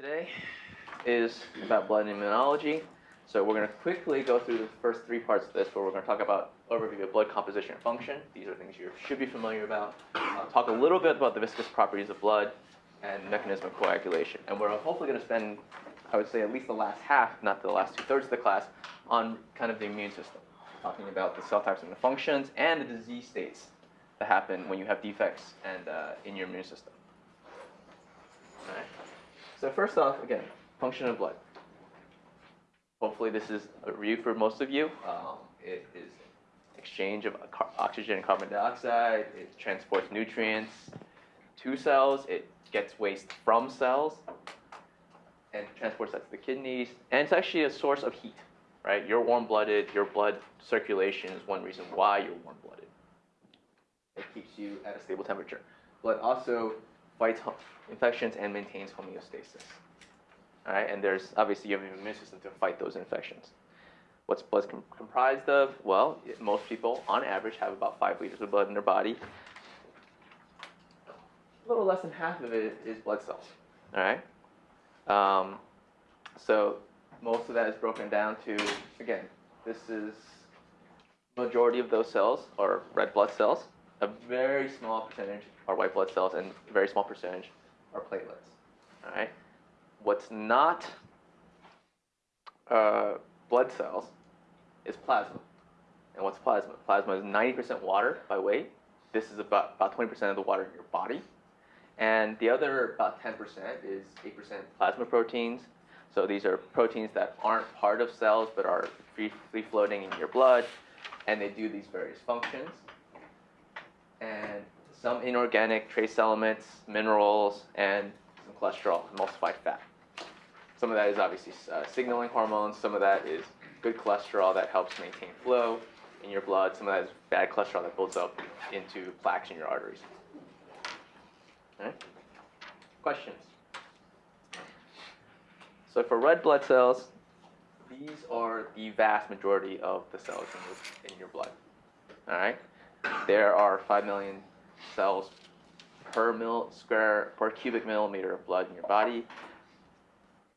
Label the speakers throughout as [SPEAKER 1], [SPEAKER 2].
[SPEAKER 1] Today is about blood and immunology. So we're going to quickly go through the first three parts of this, where we're going to talk about overview of blood composition and function. These are things you should be familiar about. Talk a little bit about the viscous properties of blood and mechanism of coagulation. And we're hopefully going to spend, I would say, at least the last half, not the last two thirds of the class, on kind of the immune system, talking about the cell types and the functions and the disease states that happen when you have defects and uh, in your immune system. So first off, again, function of blood. Hopefully this is a review for most of you. Um, it is exchange of oxygen and carbon dioxide. It transports nutrients to cells. It gets waste from cells and transports that to the kidneys. And it's actually a source of heat, right? You're warm-blooded. Your blood circulation is one reason why you're warm-blooded. It keeps you at a stable temperature. Blood also fights infections and maintains homeostasis. All right, and there's obviously you have an immune system to fight those infections. What's blood com comprised of? Well, most people, on average, have about five liters of blood in their body. A little less than half of it is blood cells. All right. Um, so most of that is broken down to again, this is majority of those cells are red blood cells. A very small percentage are white blood cells, and a very small percentage are platelets. All right. What's not uh, blood cells is plasma. And what's plasma? Plasma is 90% water by weight. This is about, about 20% of the water in your body. And the other about 10% is 8% plasma proteins. So these are proteins that aren't part of cells but are free, free floating in your blood. And they do these various functions. Some inorganic trace elements, minerals, and some cholesterol, emulsified fat. Some of that is obviously uh, signaling hormones. Some of that is good cholesterol that helps maintain flow in your blood. Some of that is bad cholesterol that builds up into plaques in your arteries. Questions? So for red blood cells, these are the vast majority of the cells in your, in your blood. All right? There are 5 million cells per mil square per cubic millimeter of blood in your body.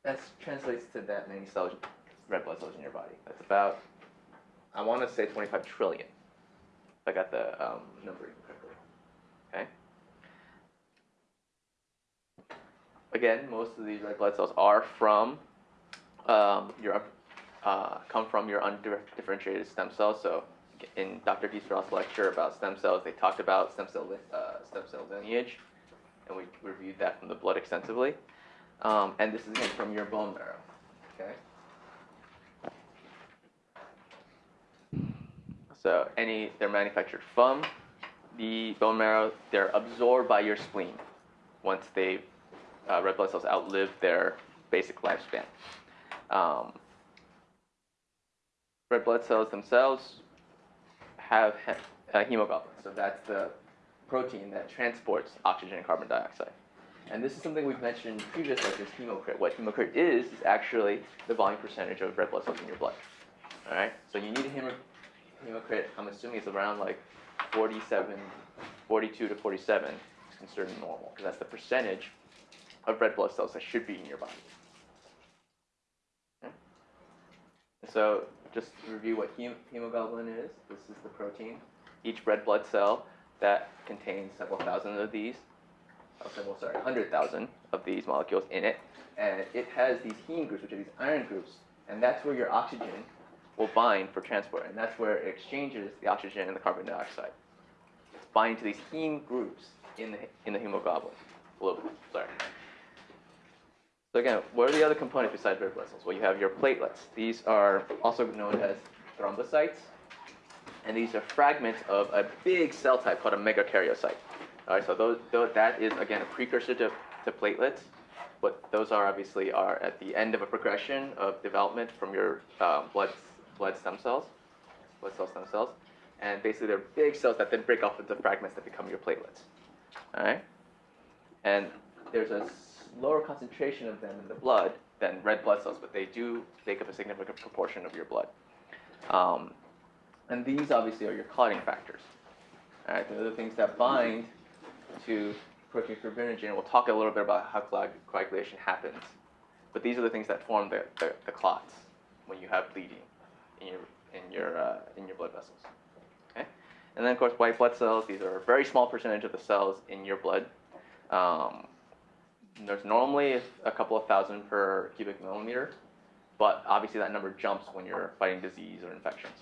[SPEAKER 1] That translates to that many cells, red blood cells in your body. That's about, I want to say 25 trillion. If I got the um, number correctly. Okay. Again, most of these red blood cells are from um, your uh, come from your undifferentiated stem cells. So in Dr. Diesterhoff's lecture about stem cells, they talked about stem cell, uh, stem cell lineage, and we reviewed that from the blood extensively. Um, and this is from your bone marrow. Okay. So any they're manufactured from the bone marrow. They're absorbed by your spleen once they uh, red blood cells outlive their basic lifespan. Um, red blood cells themselves have uh, hemoglobin. So that's the protein that transports oxygen and carbon dioxide. And this is something we've mentioned in previous lectures, hematocrit. What hematocrit is, is actually the volume percentage of red blood cells in your blood. All right? So you need a hematocrit, I'm assuming it's around like 47, 42 to 47 is considered normal, because that's the percentage of red blood cells that should be in your body. Okay? So just to review what hem hemoglobin is, this is the protein. Each red blood cell that contains several thousand of these, oh, several, sorry, 100,000 of these molecules in it. And it has these heme groups, which are these iron groups, and that's where your oxygen will bind for transport, and that's where it exchanges the oxygen and the carbon dioxide. It's binding to these heme groups in the, in the hemoglobin. Globally, sorry. So again, what are the other components besides red blood cells? Well, you have your platelets. These are also known as thrombocytes. And these are fragments of a big cell type called a megakaryocyte. All right, so those, those, that is, again, a precursor to, to platelets. But those are obviously are at the end of a progression of development from your um, blood, blood stem cells, blood cell stem cells. And basically they're big cells that then break off into fragments that become your platelets. All right? And there's a lower concentration of them in the blood than red blood cells, but they do take up a significant proportion of your blood. Um, and these obviously are your clotting factors. All right, they're the things that bind to protein fibrinogen. We'll talk a little bit about how coagulation happens but these are the things that form the, the, the clots when you have bleeding in your in your uh, in your blood vessels. Okay, and then of course white blood cells. These are a very small percentage of the cells in your blood. Um, there's normally a couple of thousand per cubic millimeter, but obviously that number jumps when you're fighting disease or infections.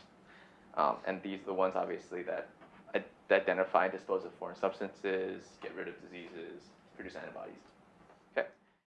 [SPEAKER 1] Um, and these are the ones obviously that that identify and dispose of foreign substances, get rid of diseases, produce antibodies.